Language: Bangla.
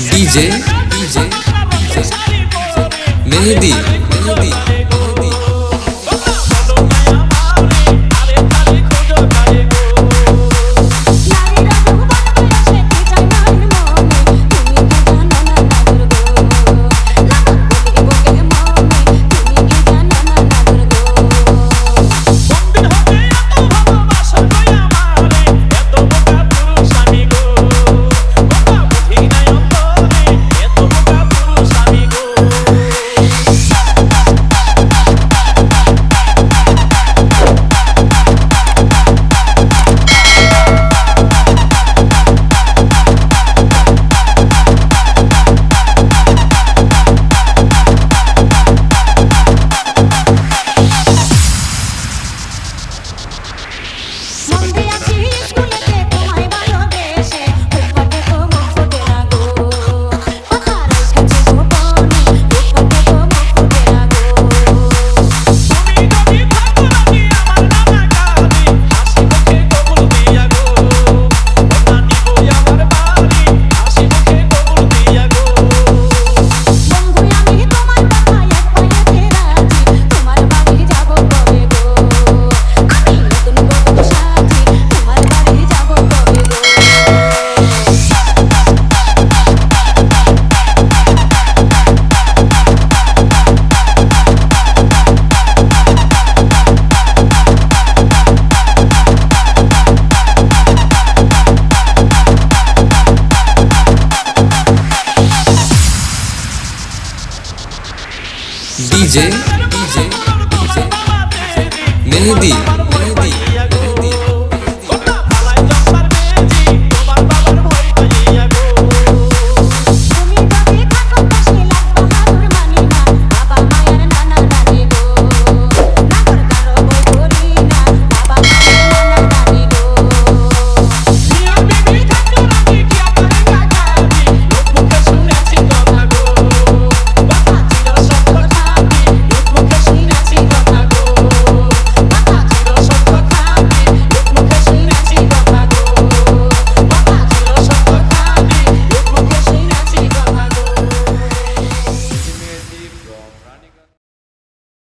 DJ Mehedi Mehedi DJ Mehndi